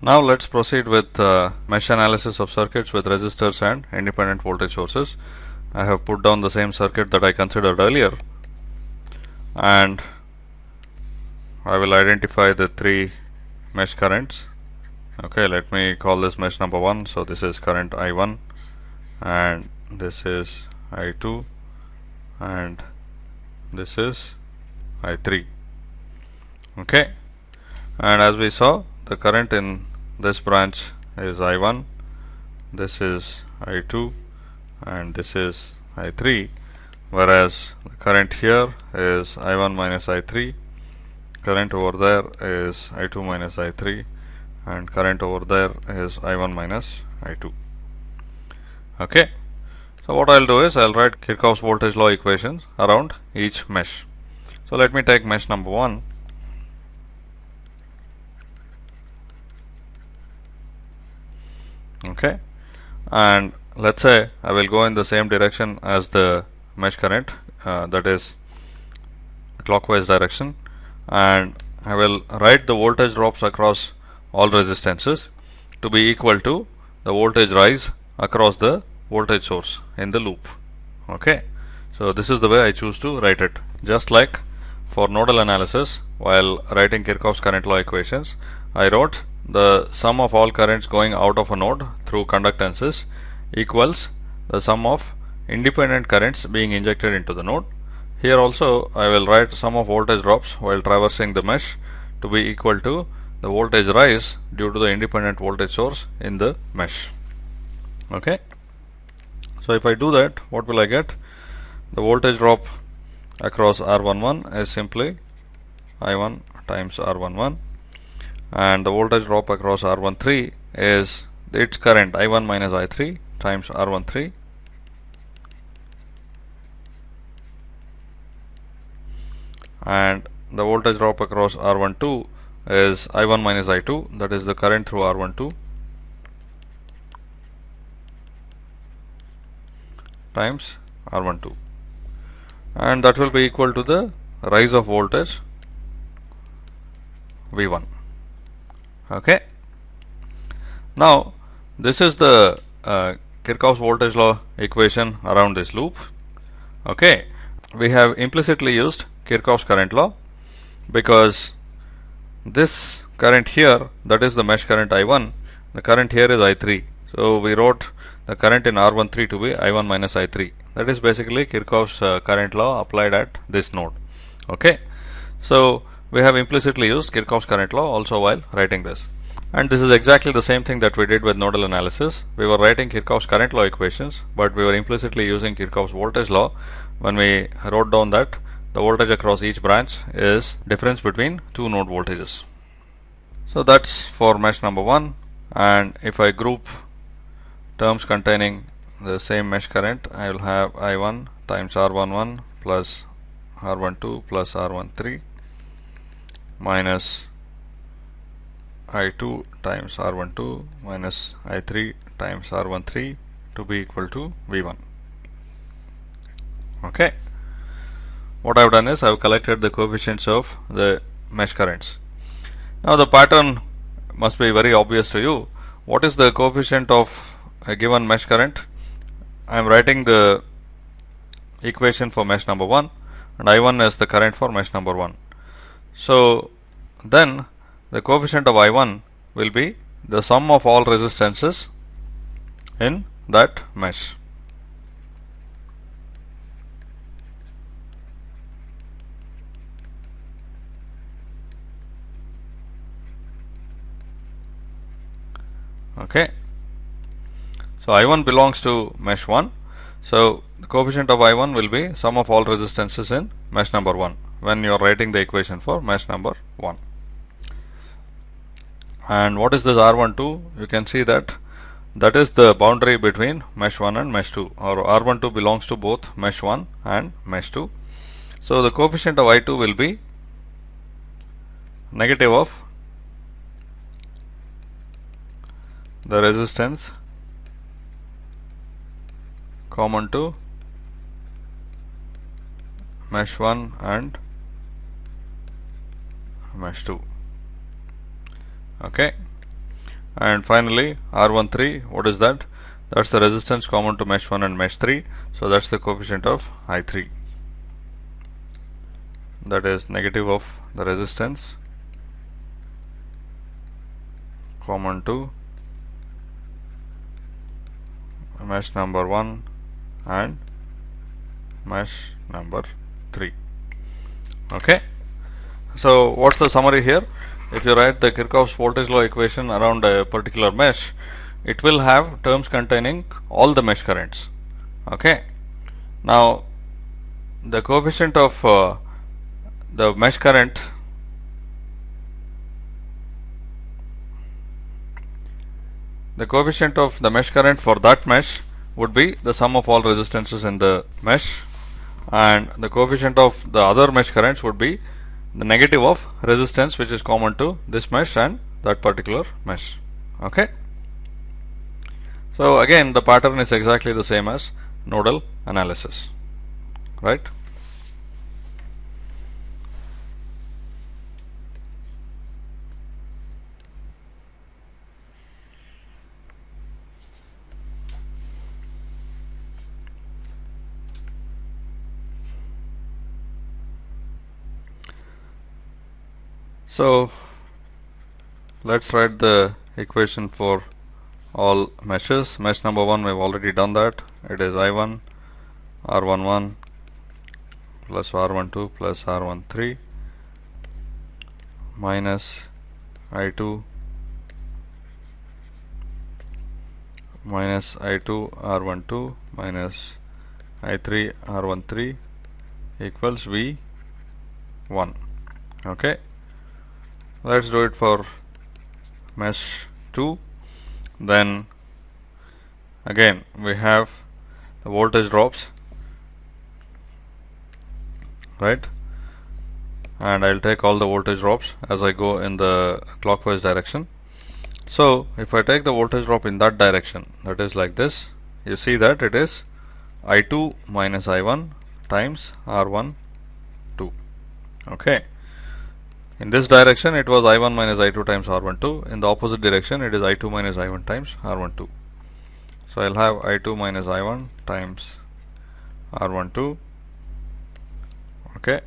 Now let's proceed with uh, mesh analysis of circuits with resistors and independent voltage sources. I have put down the same circuit that I considered earlier and I will identify the three mesh currents. Okay, let me call this mesh number 1. So this is current I1 and this is I2 and this is I3. Okay, and as we saw the current in this branch is I1 this is I2 and this is I3 whereas the current here is I1 minus I3 current over there is I2 minus I3 and current over there is I1 minus I2 okay so what I'll do is I'll write Kirchhoff's voltage law equations around each mesh. So let me take mesh number 1 okay. And let's say I will go in the same direction as the mesh current uh, that is clockwise direction. And I will write the voltage drops across all resistances to be equal to the voltage rise across the voltage source in the loop. Okay. So this is the way I choose to write it. Just like for nodal analysis while writing Kirchhoff's current law equations I wrote the sum of all currents going out of a node through conductances equals the sum of independent currents being injected into the node. Here also I will write sum of voltage drops while traversing the mesh to be equal to the voltage rise due to the independent voltage source in the mesh. Okay. So if I do that, what will I get? The voltage drop across R11 is simply I1 times R11 and the voltage drop across R13 is its current I1 minus I3 times R13 and the voltage drop across R12 is I1 minus I2 that is the current through R12 times R12 and that will be equal to the rise of voltage V1 okay. Now this is the uh, Kirchhoff's voltage law equation around this loop. Okay. We have implicitly used Kirchhoff's current law because this current here that is the mesh current I1 the current here is I3 so we wrote the current in R13 to be I1 minus I3 that is basically Kirchhoff's uh, current law applied at this node. Okay. So we have implicitly used Kirchhoff's current law also while writing this. And this is exactly the same thing that we did with nodal analysis. We were writing Kirchhoff's current law equations, but we were implicitly using Kirchhoff's voltage law when we wrote down that the voltage across each branch is difference between two node voltages. So that's for mesh number 1 and if I group terms containing the same mesh current I will have I1 times R11 plus R12 plus R13 minus I2 times R12 minus I3 times R13 to be equal to V1. Okay. What I have done is I have collected the coefficients of the mesh currents. Now the pattern must be very obvious to you. What is the coefficient of a given mesh current? I am writing the equation for mesh number 1 and I1 is the current for mesh number 1. So then the coefficient of I1 will be the sum of all resistances in that mesh. Okay. So I1 belongs to mesh 1. So the coefficient of I1 will be sum of all resistances in mesh number 1 when you are writing the equation for mesh number 1 and what is this R12 you can see that that is the boundary between mesh 1 and mesh 2 or R12 belongs to both mesh 1 and mesh 2 so the coefficient of I2 will be negative of the resistance common to mesh 1 and mesh 2 okay. And finally R13 what is that? That's the resistance common to mesh 1 and mesh 3 so that's the coefficient of I3 that is negative of the resistance common to mesh number 1 and mesh number 3 okay so what's the summary here? If you write the Kirchhoff's voltage law equation around a particular mesh it will have terms containing all the mesh currents. Okay? Now the coefficient of uh, the mesh current the coefficient of the mesh current for that mesh would be the sum of all resistances in the mesh and the coefficient of the other mesh currents would be the negative of resistance which is common to this mesh and that particular mesh. Okay? So again the pattern is exactly the same as nodal analysis. Right So let's write the equation for all meshes. Mesh number 1 we've already done that. It is I1 R11 plus R12 plus R13 minus I2 minus I2 R12 minus I3 R13 equals V1 okay let's do it for mesh 2 then again we have the voltage drops right? And I'll take all the voltage drops as I go in the clockwise direction. So if I take the voltage drop in that direction that is like this. You see that it is I2 minus I1 times R1 2 okay in this direction it was I1 minus I2 times R12. In the opposite direction it is I2 minus I1 times R12. So I'll have I2 minus I1 times R12. Okay.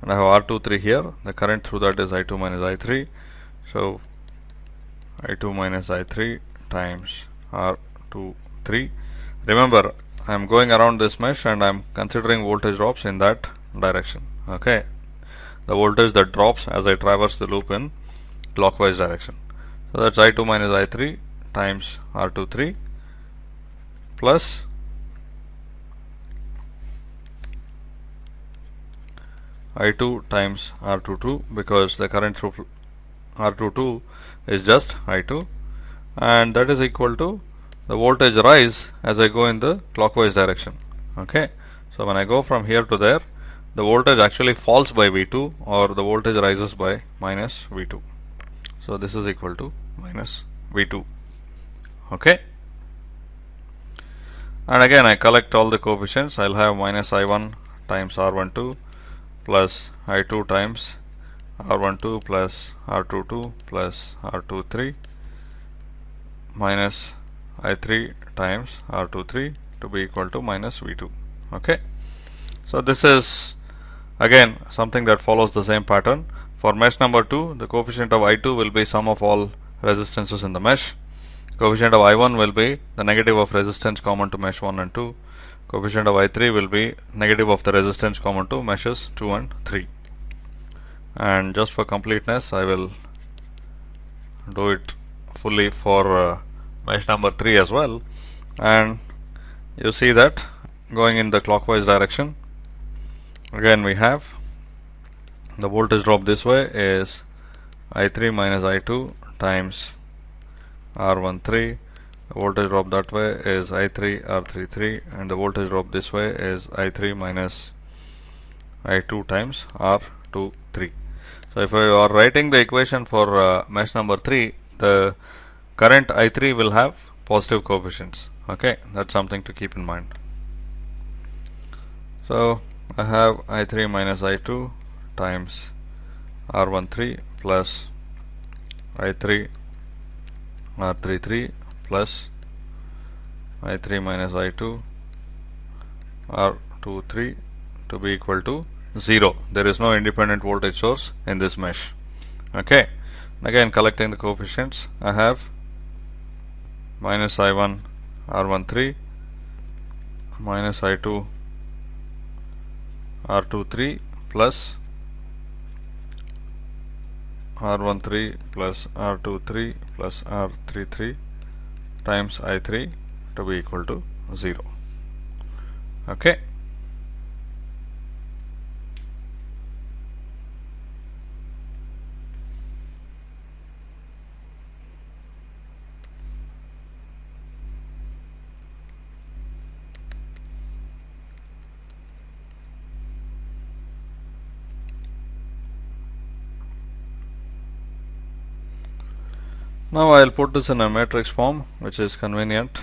And I have R23 here. The current through that is I2 minus I3. So I2 minus I3 times R23. Remember I am going around this mesh and I am considering voltage drops in that direction. Okay the voltage that drops as I traverse the loop in clockwise direction. So that's I2 minus I3 times R23 plus I2 times R22 because the current through R22 is just I2 and that is equal to the voltage rise as I go in the clockwise direction okay so when I go from here to there the voltage actually falls by V2 or the voltage rises by minus V2 so this is equal to minus V2 okay? And again I collect all the coefficients. I'll have minus I1 times R12 plus I2 times R12 plus R22 plus R23 minus I3 times R23 to be equal to minus V2 okay? So this is Again something that follows the same pattern. For mesh number 2 the coefficient of I2 will be sum of all resistances in the mesh. Coefficient of I1 will be the negative of resistance common to mesh 1 and 2. Coefficient of I3 will be negative of the resistance common to meshes 2 and 3. And just for completeness I will do it fully for uh, mesh number 3 as well and you see that going in the clockwise direction again we have the voltage drop this way is I3 minus I2 times R13 the voltage drop that way is I3 R33 and the voltage drop this way is I3 minus I2 times R23 so if I are writing the equation for uh, mesh number 3 the current I3 will have positive coefficients. Okay that's something to keep in mind. So I have I3 minus I2 times R13 plus I3 R33 plus I3 minus I2 R23 to be equal to 0. There is no independent voltage source in this mesh. Okay. Again collecting the coefficients I have minus I1 R13 minus I2 R23 plus R13 plus R23 plus R33 times I3 to be equal to 0. Okay. Now I will put this in a matrix form which is convenient.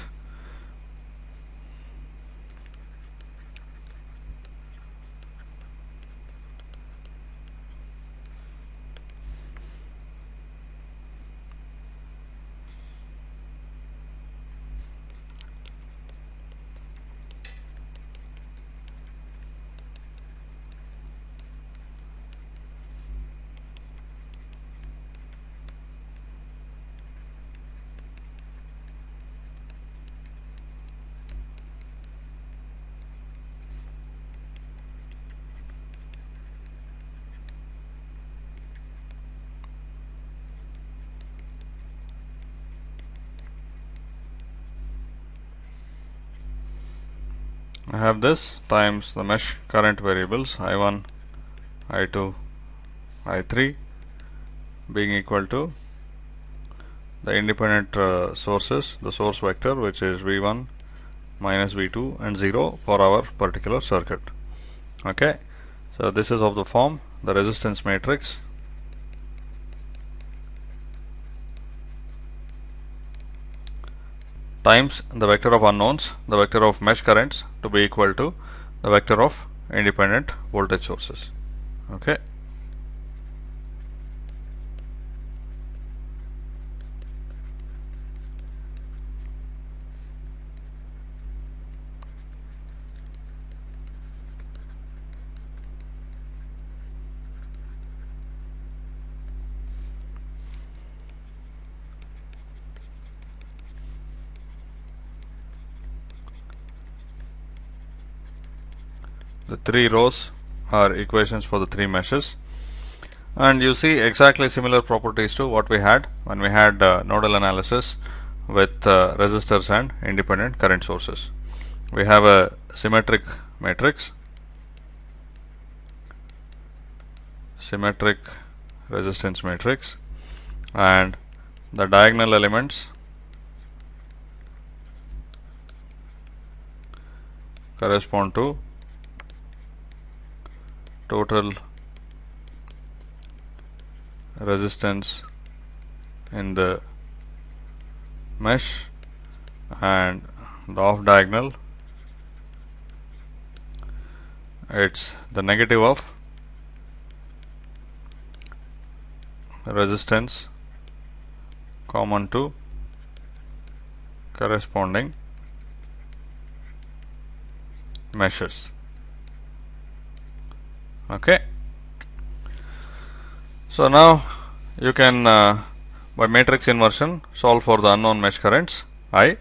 I have this times the mesh current variables I1, I2, I3 being equal to the independent uh, sources, the source vector which is V1 minus V2 and 0 for our particular circuit. Okay, so this is of the form the resistance matrix times the vector of unknowns, the vector of mesh currents to be equal to the vector of independent voltage sources. Okay. The three rows are equations for the three meshes and you see exactly similar properties to what we had when we had uh, nodal analysis with uh, resistors and independent current sources. We have a symmetric matrix, symmetric resistance matrix and the diagonal elements correspond to total resistance in the mesh and the off diagonal. It's the negative of resistance common to corresponding meshes okay. So now you can uh, by matrix inversion solve for the unknown mesh currents I.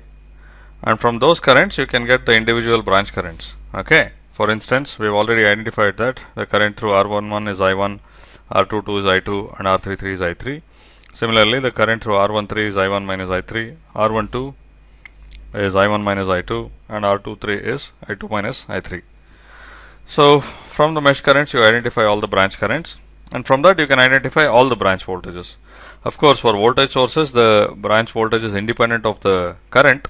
And from those currents you can get the individual branch currents. Okay. For instance we have already identified that the current through R11 is I1 R22 is I2 and R33 is I3 similarly the current through R13 is I1 minus I3 R12 is I1 minus I2 and R23 is I2 minus I3 so from the mesh currents you identify all the branch currents and from that you can identify all the branch voltages. Of course for voltage sources the branch voltage is independent of the current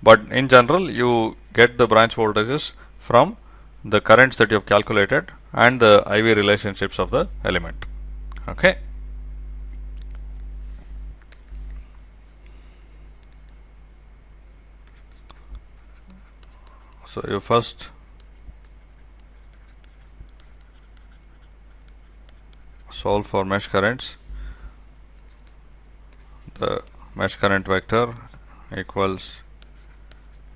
but in general you get the branch voltages from the currents that you have calculated and the IV relationships of the element. Okay. So you first solve for mesh currents. The mesh current vector equals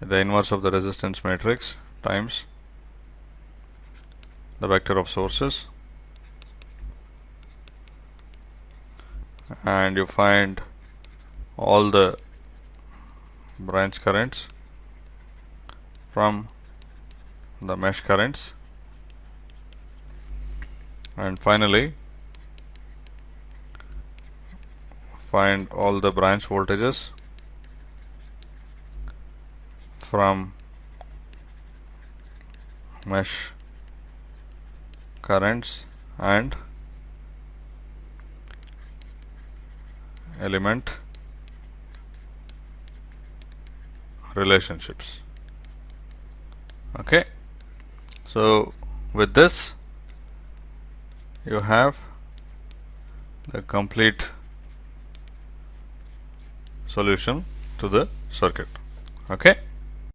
the inverse of the resistance matrix times the vector of sources. And you find all the branch currents from the mesh currents. And finally find all the branch voltages from mesh currents and element relationships. Okay. So with this you have the complete solution to the circuit. Okay